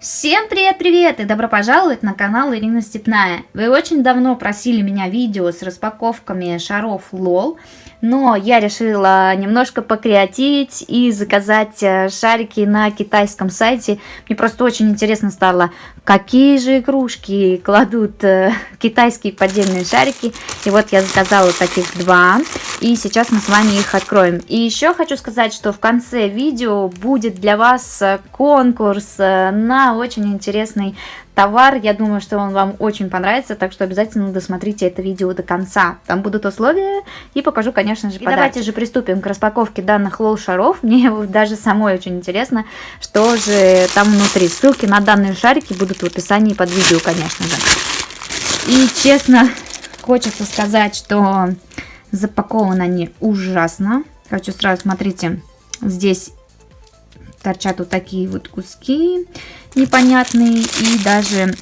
Всем привет-привет и добро пожаловать на канал Ирина Степная. Вы очень давно просили меня видео с распаковками шаров LOL, но я решила немножко покреативить и заказать э, шарики на китайском сайте. Мне просто очень интересно стало, какие же игрушки кладут э, китайские поддельные шарики. И вот я заказала таких два, и сейчас мы с вами их откроем. И еще хочу сказать, что в конце видео будет для вас э, конкурс на очень интересный товар. Я думаю, что он вам очень понравится, так что обязательно досмотрите это видео до конца. Там будут условия и покажу, конечно же, И давайте же приступим к распаковке данных лол-шаров. Мне даже самой очень интересно, что же там внутри. Ссылки на данные шарики будут в описании под видео, конечно же. И честно, хочется сказать, что запакованы они ужасно. Хочу сразу, смотрите, здесь торчат вот такие вот куски непонятные и даже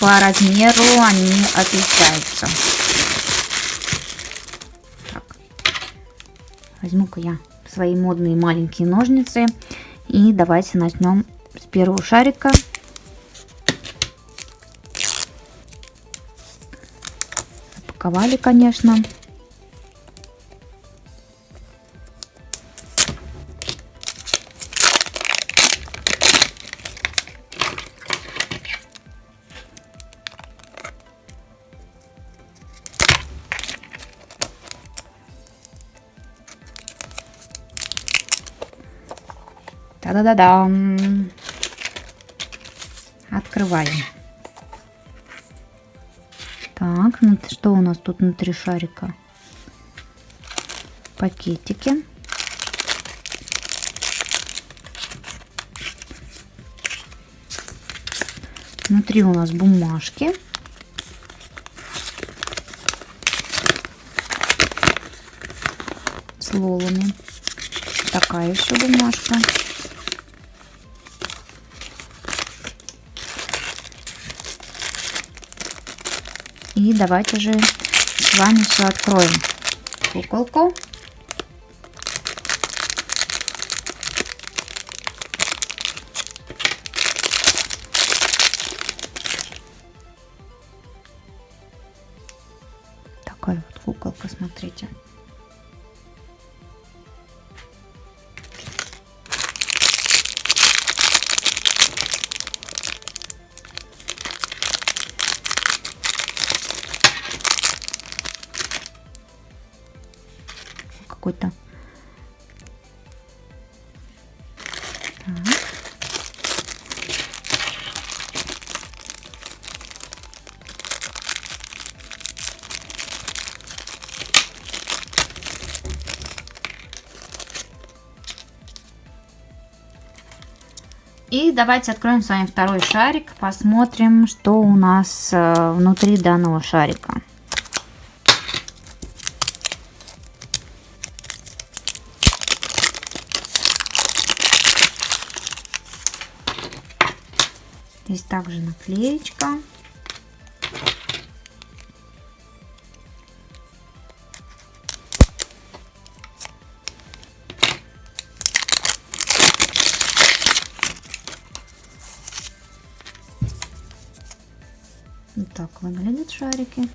по размеру они отличаются. Возьму-ка я свои модные маленькие ножницы и давайте начнем с первого шарика. Запаковали, конечно. Та-да-да-дам! Открываем. Так, ну что у нас тут внутри шарика? Пакетики. Внутри у нас бумажки. С лолами. Такая еще бумажка. И давайте же с вами все откроем. Куколку. Такая вот куколка, смотрите. Какой-то. И давайте откроем с вами второй шарик, посмотрим, что у нас э, внутри данного шарика. Здесь также наклеечка. Вот так выглядят шарики.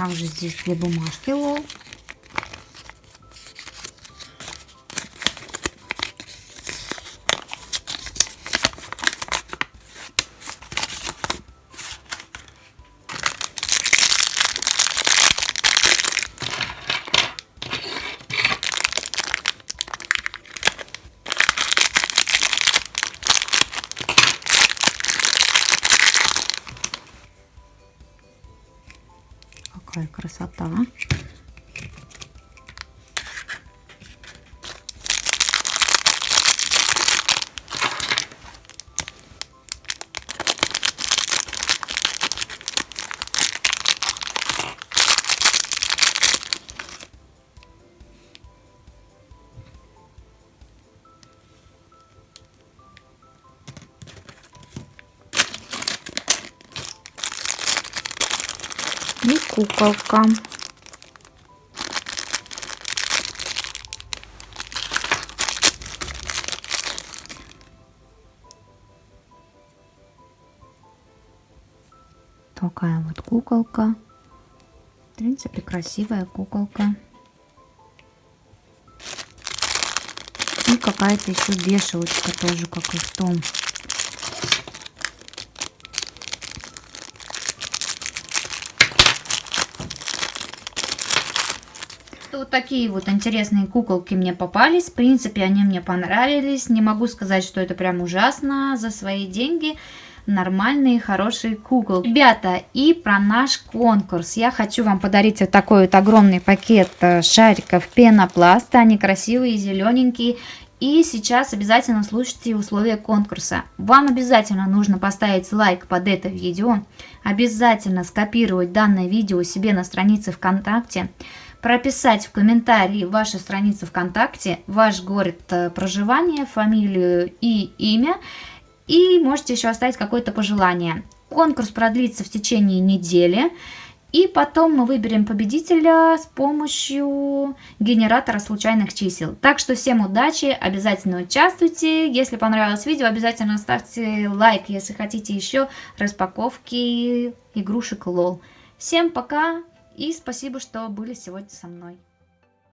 Также здесь две бумажки лол. Какая красота. И куколка. Такая вот куколка. В принципе, красивая куколка. И какая-то еще вешалочка тоже, как и в том Вот такие вот интересные куколки мне попались. В принципе, они мне понравились. Не могу сказать, что это прям ужасно. За свои деньги нормальные, хорошие куколки. Ребята, и про наш конкурс. Я хочу вам подарить вот такой вот огромный пакет э, шариков пенопласта. Они красивые, зелененькие. И сейчас обязательно слушайте условия конкурса. Вам обязательно нужно поставить лайк под это видео. Обязательно скопировать данное видео себе на странице ВКонтакте прописать в комментарии вашу страницу ВКонтакте, ваш город э, проживания, фамилию и имя. И можете еще оставить какое-то пожелание. Конкурс продлится в течение недели. И потом мы выберем победителя с помощью генератора случайных чисел. Так что всем удачи, обязательно участвуйте. Если понравилось видео, обязательно ставьте лайк, если хотите еще распаковки игрушек лол. Всем пока! И спасибо, что были сегодня со мной.